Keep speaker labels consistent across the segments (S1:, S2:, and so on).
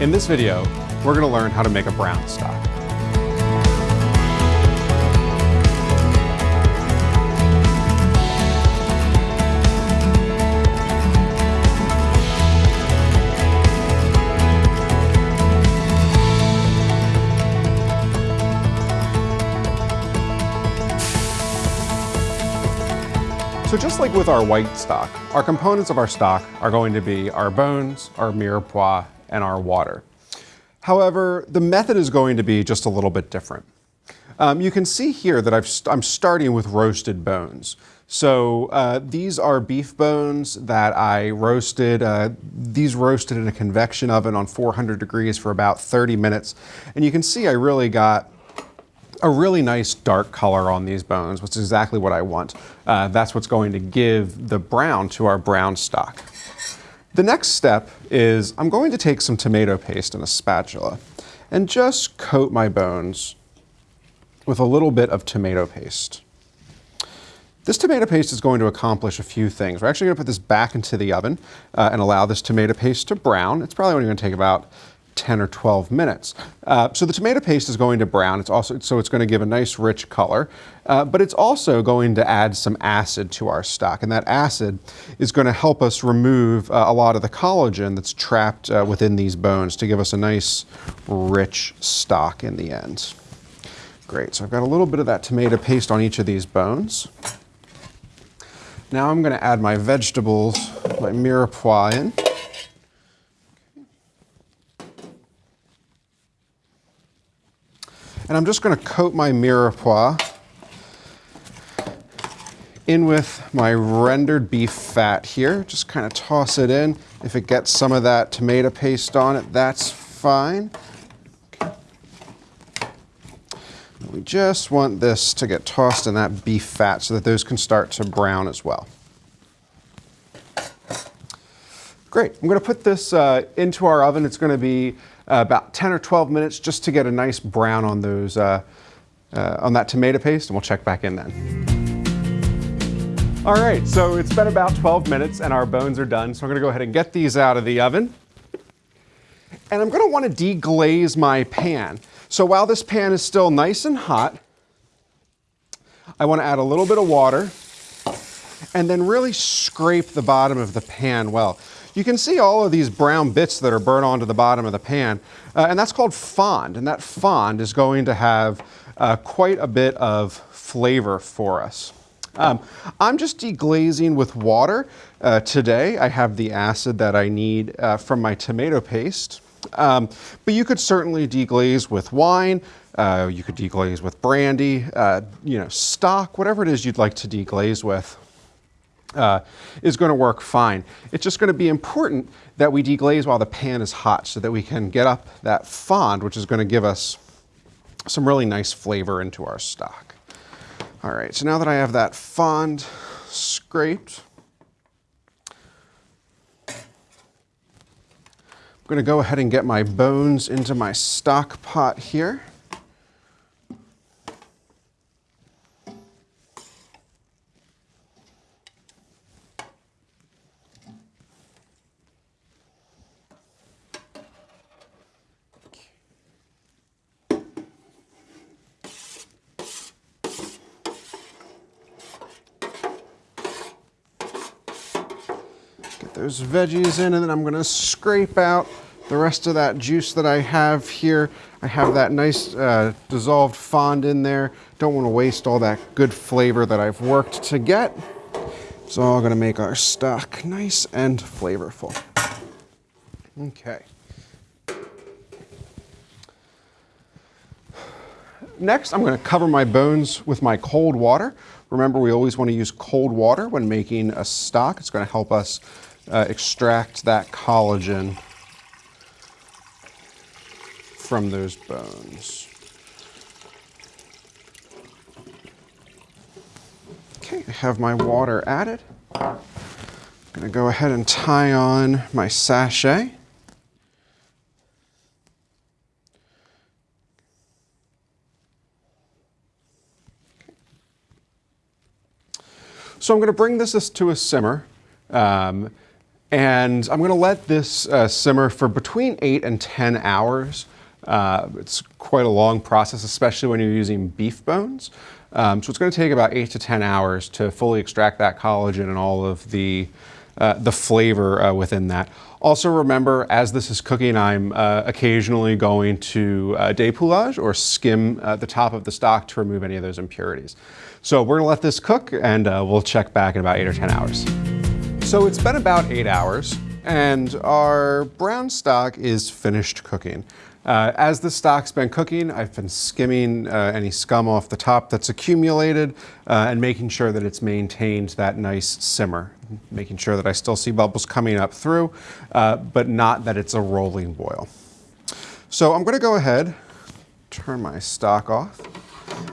S1: In this video, we're going to learn how to make a brown stock. So just like with our white stock, our components of our stock are going to be our bones, our mirepoix, and our water. However, the method is going to be just a little bit different. Um, you can see here that i am starting with roasted bones. So uh, these are beef bones that I roasted. Uh, these roasted in a convection oven on 400 degrees for about 30 minutes. And you can see I really got a really nice dark color on these bones, which is exactly what I want. Uh, that's what's going to give the brown to our brown stock. The next step is I'm going to take some tomato paste in a spatula and just coat my bones with a little bit of tomato paste. This tomato paste is going to accomplish a few things. We're actually going to put this back into the oven uh, and allow this tomato paste to brown. It's probably only going to take about 10 or 12 minutes. Uh, so the tomato paste is going to brown. It's also so it's going to give a nice rich color, uh, but it's also going to add some acid to our stock, and that acid is going to help us remove uh, a lot of the collagen that's trapped uh, within these bones to give us a nice rich stock in the end. Great. So I've got a little bit of that tomato paste on each of these bones. Now I'm going to add my vegetables, my mirepoix in. And I'm just going to coat my mirepoix in with my rendered beef fat here. Just kind of toss it in. If it gets some of that tomato paste on it, that's fine. We just want this to get tossed in that beef fat so that those can start to brown as well. Great, I'm gonna put this uh, into our oven. It's gonna be about 10 or 12 minutes just to get a nice brown on those, uh, uh, on that tomato paste and we'll check back in then. All right, so it's been about 12 minutes and our bones are done. So I'm gonna go ahead and get these out of the oven. And I'm gonna wanna deglaze my pan. So while this pan is still nice and hot, I wanna add a little bit of water and then really scrape the bottom of the pan well. You can see all of these brown bits that are burnt onto the bottom of the pan, uh, and that's called fond. And that fond is going to have uh, quite a bit of flavor for us. Um, I'm just deglazing with water uh, today. I have the acid that I need uh, from my tomato paste. Um, but you could certainly deglaze with wine. Uh, you could deglaze with brandy, uh, you know, stock, whatever it is you'd like to deglaze with uh, is going to work fine. It's just going to be important that we deglaze while the pan is hot so that we can get up that fond, which is going to give us some really nice flavor into our stock. All right, so now that I have that fond scraped, I'm going to go ahead and get my bones into my stock pot here. Those veggies in and then I'm gonna scrape out the rest of that juice that I have here. I have that nice uh, dissolved fond in there. Don't wanna waste all that good flavor that I've worked to get. It's all gonna make our stock nice and flavorful. Okay. Next, I'm gonna cover my bones with my cold water. Remember, we always wanna use cold water when making a stock. It's gonna help us uh, extract that collagen from those bones. Okay, I have my water added. I'm gonna go ahead and tie on my sachet. So I'm going to bring this to a simmer. Um, And I'm gonna let this uh, simmer for between eight and 10 hours. Uh, it's quite a long process, especially when you're using beef bones. Um, so it's gonna take about eight to 10 hours to fully extract that collagen and all of the, uh, the flavor uh, within that. Also remember, as this is cooking, I'm uh, occasionally going to uh, dépouillage or skim the top of the stock to remove any of those impurities. So we're gonna let this cook and we'll check back in about eight or 10 hours. So it's been about eight hours and our brown stock is finished cooking. Uh, as the stock's been cooking, I've been skimming uh, any scum off the top that's accumulated uh, and making sure that it's maintained that nice simmer, making sure that I still see bubbles coming up through, uh, but not that it's a rolling boil. So I'm gonna go ahead, turn my stock off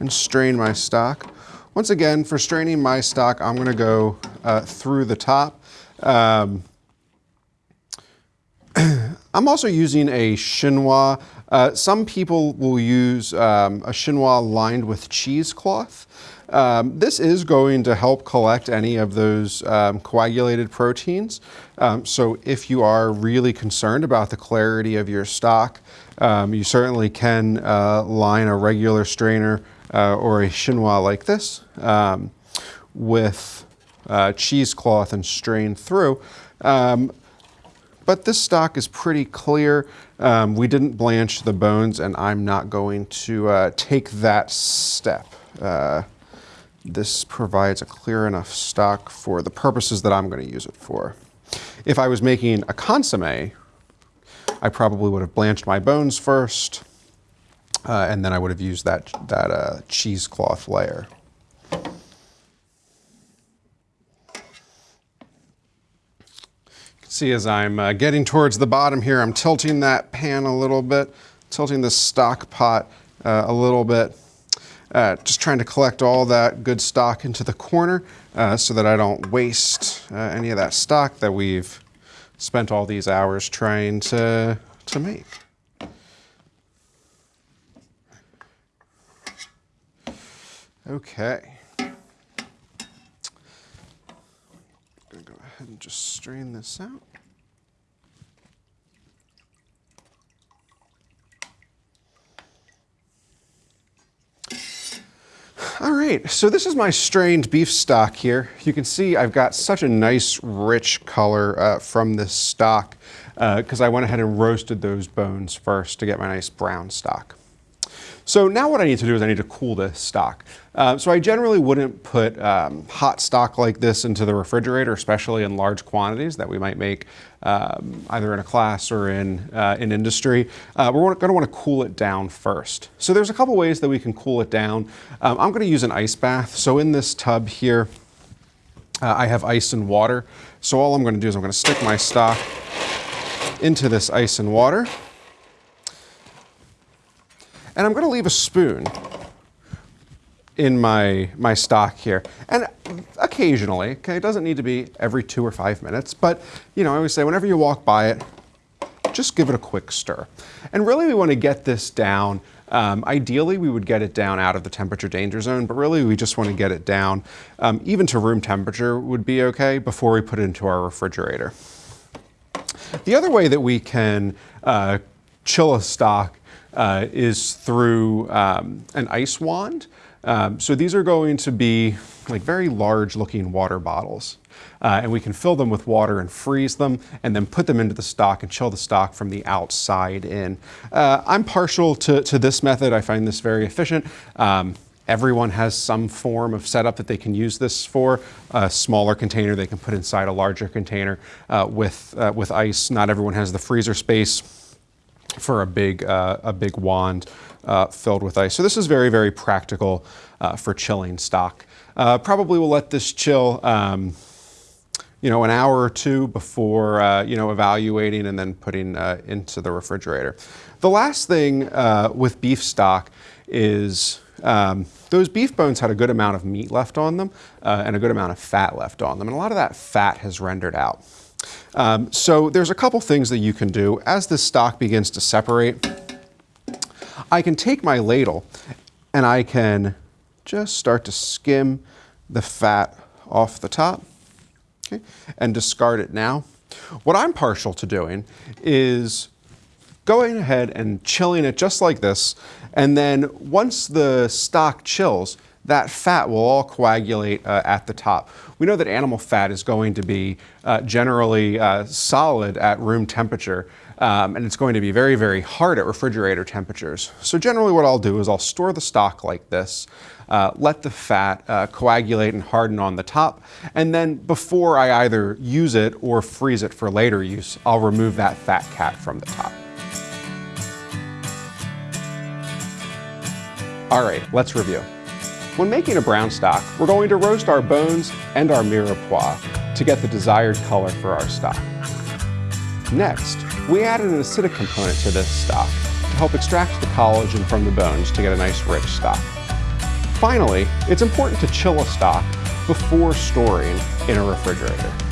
S1: and strain my stock. Once again, for straining my stock, I'm gonna go uh, through the top. Um, I'm also using a chinois. Uh, some people will use um, a chinois lined with cheesecloth. Um, this is going to help collect any of those um, coagulated proteins. Um, so if you are really concerned about the clarity of your stock, um, you certainly can uh, line a regular strainer uh, or a chinois like this um, with uh, cheesecloth and strain through. Um, but this stock is pretty clear. Um, we didn't blanch the bones and I'm not going to uh, take that step. Uh, this provides a clear enough stock for the purposes that I'm going to use it for. If I was making a consomme, I probably would have blanched my bones first, uh, and then I would have used that, that uh, cheesecloth layer. See as I'm uh, getting towards the bottom here, I'm tilting that pan a little bit, tilting the stock pot uh, a little bit, uh, just trying to collect all that good stock into the corner uh, so that I don't waste uh, any of that stock that we've spent all these hours trying to, to make. Okay. I'm gonna go ahead and just strain this out. All right, so this is my strained beef stock here. You can see I've got such a nice rich color uh, from this stock because uh, I went ahead and roasted those bones first to get my nice brown stock. So now what I need to do is I need to cool this stock. Uh, so I generally wouldn't put um, hot stock like this into the refrigerator, especially in large quantities that we might make um, either in a class or in, uh, in industry. Uh, we're going to want to cool it down first. So there's a couple ways that we can cool it down. Um, I'm going to use an ice bath. So in this tub here, uh, I have ice and water. So all I'm going to do is I'm going to stick my stock into this ice and water. And I'm gonna leave a spoon in my, my stock here. And occasionally, okay, it doesn't need to be every two or five minutes, but you know, I always say whenever you walk by it, just give it a quick stir. And really we wanna get this down um, ideally, we would get it down out of the temperature danger zone, but really we just want to get it down, um, even to room temperature would be okay before we put it into our refrigerator. The other way that we can uh, chill a stock uh, is through um, an ice wand. Um, so these are going to be like very large looking water bottles. Uh, and we can fill them with water and freeze them and then put them into the stock and chill the stock from the outside in. Uh, I'm partial to, to this method. I find this very efficient. Um, Everyone has some form of setup that they can use this for. A smaller container they can put inside a larger container uh, with, uh, with ice. Not everyone has the freezer space for a big, uh, a big wand uh, filled with ice. So this is very, very practical uh, for chilling stock. Uh, probably will let this chill um, you know, an hour or two before, uh, you know, evaluating and then putting uh, into the refrigerator. The last thing with beef stock is um, those beef bones had a good amount of meat left on them and a good amount of fat left on them. And a lot of that fat has rendered out. Um, so there's a couple things that you can do. As the stock begins to separate, I can take my ladle and I can just start to skim the fat off the top okay, and discard it now. What I'm partial to doing is going ahead and chilling it just like this, and then once the stock chills, that fat will all coagulate uh, at the top. We know that animal fat is going to be uh, generally uh, solid at room temperature, um, and it's going to be very, very hard at refrigerator temperatures. So generally what I'll do is I'll store the stock like this, uh, let the fat uh, coagulate and harden on the top, and then before I either use it or freeze it for later use, I'll remove that fat cap from the top. All right, let's review. When making a brown stock, we're going to roast our bones and our mirepoix to get the desired color for our stock. Next, we add an acidic component to this stock to help extract the collagen from the bones to get a nice rich stock. Finally, it's important to chill a stock before storing in a refrigerator.